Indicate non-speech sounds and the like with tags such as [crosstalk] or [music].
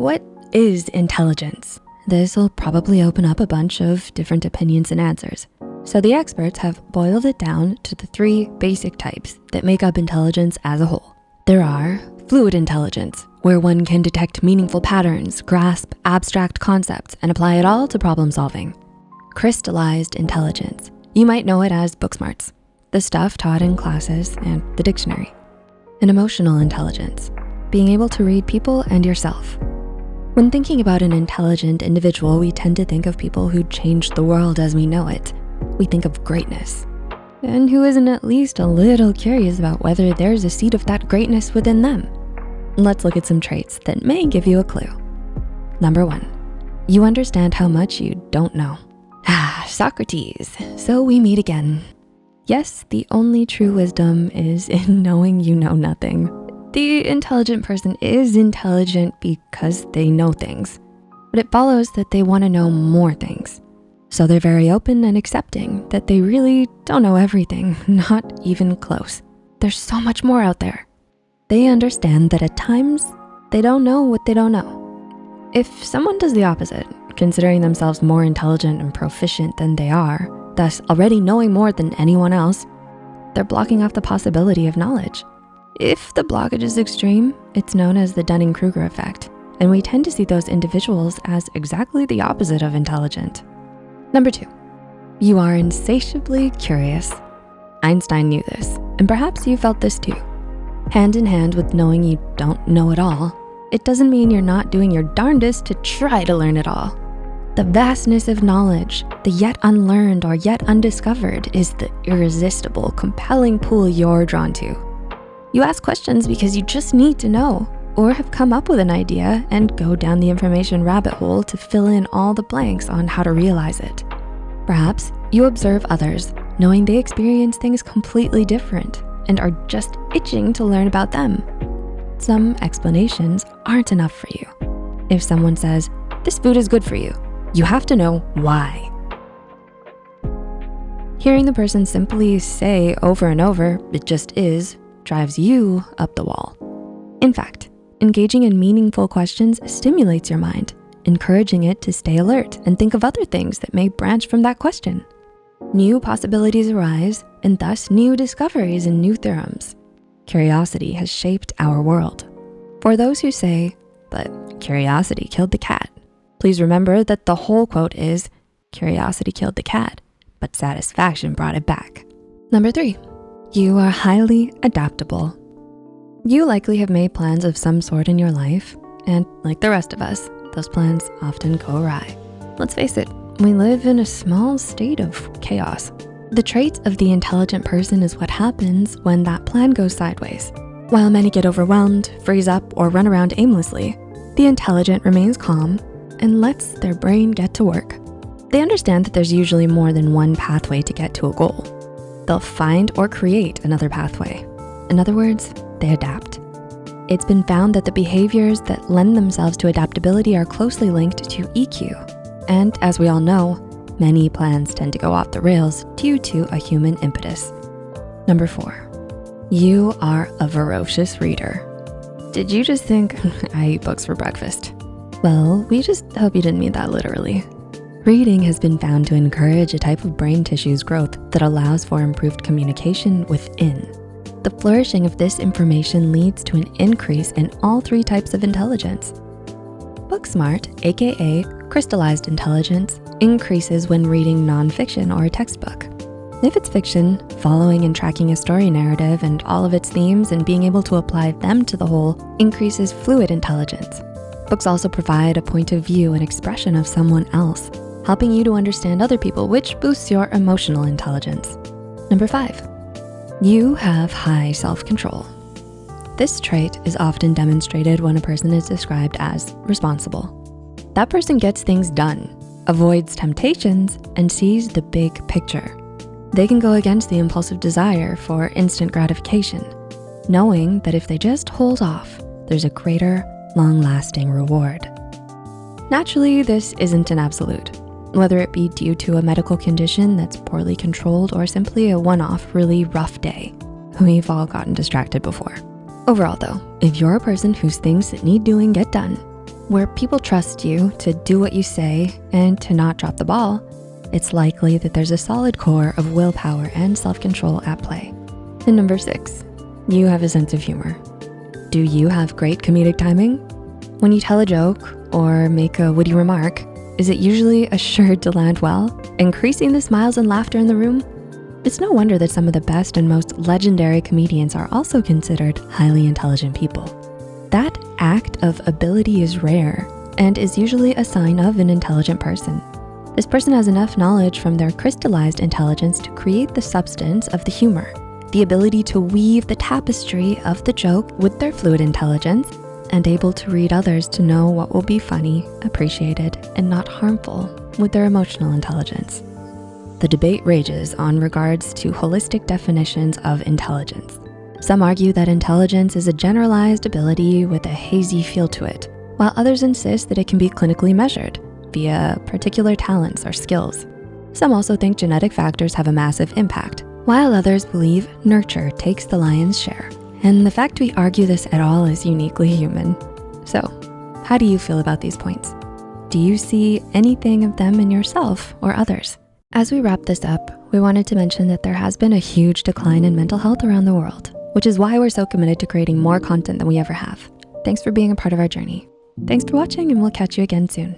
what is intelligence? This will probably open up a bunch of different opinions and answers. So the experts have boiled it down to the three basic types that make up intelligence as a whole. There are fluid intelligence, where one can detect meaningful patterns, grasp abstract concepts, and apply it all to problem solving. Crystallized intelligence, you might know it as book smarts, the stuff taught in classes and the dictionary. And emotional intelligence, being able to read people and yourself. When thinking about an intelligent individual, we tend to think of people who changed the world as we know it. We think of greatness. And who isn't at least a little curious about whether there's a seed of that greatness within them? Let's look at some traits that may give you a clue. Number one, you understand how much you don't know. Ah, Socrates, so we meet again. Yes, the only true wisdom is in knowing you know nothing. The intelligent person is intelligent because they know things, but it follows that they wanna know more things. So they're very open and accepting that they really don't know everything, [laughs] not even close. There's so much more out there. They understand that at times, they don't know what they don't know. If someone does the opposite, considering themselves more intelligent and proficient than they are, thus already knowing more than anyone else, they're blocking off the possibility of knowledge. If the blockage is extreme, it's known as the Dunning-Kruger effect, and we tend to see those individuals as exactly the opposite of intelligent. Number two, you are insatiably curious. Einstein knew this, and perhaps you felt this too. Hand in hand with knowing you don't know it all, it doesn't mean you're not doing your darndest to try to learn it all. The vastness of knowledge, the yet unlearned or yet undiscovered is the irresistible, compelling pool you're drawn to. You ask questions because you just need to know or have come up with an idea and go down the information rabbit hole to fill in all the blanks on how to realize it. Perhaps you observe others knowing they experience things completely different and are just itching to learn about them. Some explanations aren't enough for you. If someone says, this food is good for you, you have to know why. Hearing the person simply say over and over, it just is, drives you up the wall. In fact, engaging in meaningful questions stimulates your mind, encouraging it to stay alert and think of other things that may branch from that question. New possibilities arise and thus new discoveries and new theorems. Curiosity has shaped our world. For those who say, but curiosity killed the cat, please remember that the whole quote is, curiosity killed the cat, but satisfaction brought it back. Number three, you are highly adaptable. You likely have made plans of some sort in your life, and like the rest of us, those plans often go awry. Let's face it, we live in a small state of chaos. The traits of the intelligent person is what happens when that plan goes sideways. While many get overwhelmed, freeze up, or run around aimlessly, the intelligent remains calm and lets their brain get to work. They understand that there's usually more than one pathway to get to a goal they'll find or create another pathway. In other words, they adapt. It's been found that the behaviors that lend themselves to adaptability are closely linked to EQ. And as we all know, many plans tend to go off the rails due to a human impetus. Number four, you are a voracious reader. Did you just think [laughs] I eat books for breakfast? Well, we just hope you didn't mean that literally. Reading has been found to encourage a type of brain tissue's growth that allows for improved communication within. The flourishing of this information leads to an increase in all three types of intelligence. Book smart, AKA crystallized intelligence, increases when reading nonfiction or a textbook. If it's fiction, following and tracking a story narrative and all of its themes and being able to apply them to the whole increases fluid intelligence. Books also provide a point of view and expression of someone else, helping you to understand other people, which boosts your emotional intelligence. Number five, you have high self-control. This trait is often demonstrated when a person is described as responsible. That person gets things done, avoids temptations, and sees the big picture. They can go against the impulsive desire for instant gratification, knowing that if they just hold off, there's a greater, long-lasting reward. Naturally, this isn't an absolute whether it be due to a medical condition that's poorly controlled or simply a one-off really rough day. We've all gotten distracted before. Overall though, if you're a person whose things that need doing get done, Where people trust you to do what you say and to not drop the ball, it's likely that there's a solid core of willpower and self-control at play. And number six, you have a sense of humor. Do you have great comedic timing? When you tell a joke or make a witty remark, is it usually assured to land well, increasing the smiles and laughter in the room? It's no wonder that some of the best and most legendary comedians are also considered highly intelligent people. That act of ability is rare and is usually a sign of an intelligent person. This person has enough knowledge from their crystallized intelligence to create the substance of the humor, the ability to weave the tapestry of the joke with their fluid intelligence, and able to read others to know what will be funny, appreciated, and not harmful with their emotional intelligence. The debate rages on regards to holistic definitions of intelligence. Some argue that intelligence is a generalized ability with a hazy feel to it, while others insist that it can be clinically measured via particular talents or skills. Some also think genetic factors have a massive impact, while others believe nurture takes the lion's share. And the fact we argue this at all is uniquely human. So how do you feel about these points? Do you see anything of them in yourself or others? As we wrap this up, we wanted to mention that there has been a huge decline in mental health around the world, which is why we're so committed to creating more content than we ever have. Thanks for being a part of our journey. Thanks for watching and we'll catch you again soon.